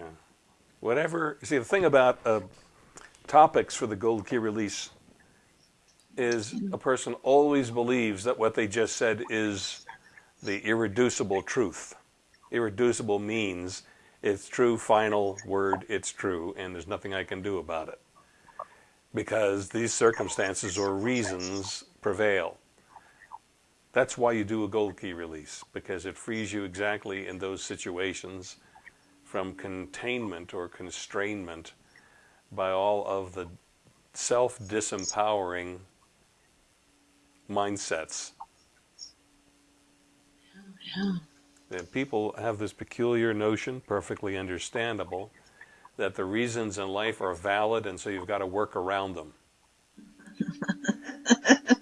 Yeah. Whatever. See, the thing about uh, topics for the Gold Key release is a person always believes that what they just said is the irreducible truth. Irreducible means it's true, final word, it's true, and there's nothing I can do about it. Because these circumstances or reasons prevail. That's why you do a gold key release, because it frees you exactly in those situations from containment or constrainment by all of the self-disempowering mindsets. Yeah. And people have this peculiar notion, perfectly understandable, that the reasons in life are valid and so you've got to work around them.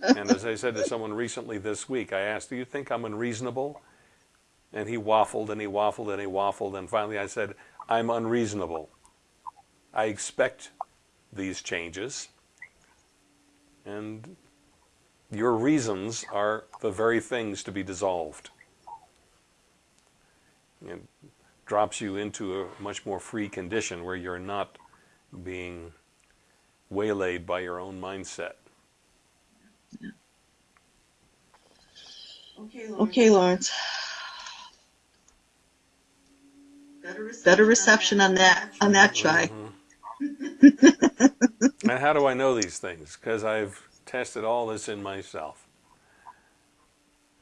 and as I said to someone recently this week, I asked, do you think I'm unreasonable? And he waffled and he waffled and he waffled and finally I said, I'm unreasonable. I expect these changes and your reasons are the very things to be dissolved. It drops you into a much more free condition where you're not being waylaid by your own mindset. Okay, Lawrence. Okay, Lawrence. Better reception, Better reception on that on that try. Mm-hmm. and how do I know these things? Because I've tested all this in myself.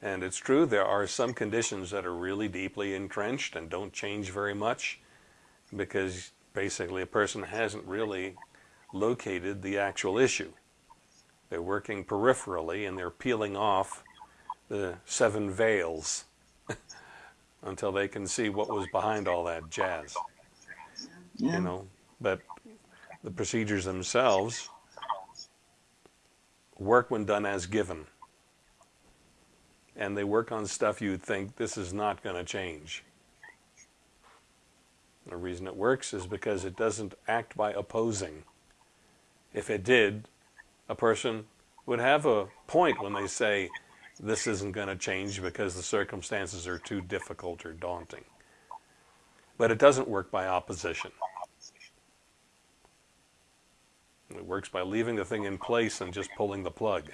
And it's true, there are some conditions that are really deeply entrenched and don't change very much because basically a person hasn't really located the actual issue. They're working peripherally and they're peeling off the seven veils until they can see what was behind all that jazz. Yeah. You know, but the procedures themselves work when done as given. And they work on stuff you'd think this is not going to change. The reason it works is because it doesn't act by opposing. If it did, a person would have a point when they say, this isn't going to change because the circumstances are too difficult or daunting. But it doesn't work by opposition. It works by leaving the thing in place and just pulling the plug.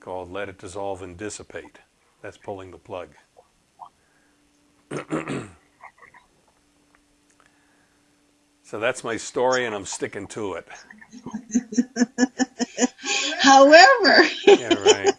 Called let it dissolve and dissipate. That's pulling the plug. so that's my story and I'm sticking to it. However. yeah, right.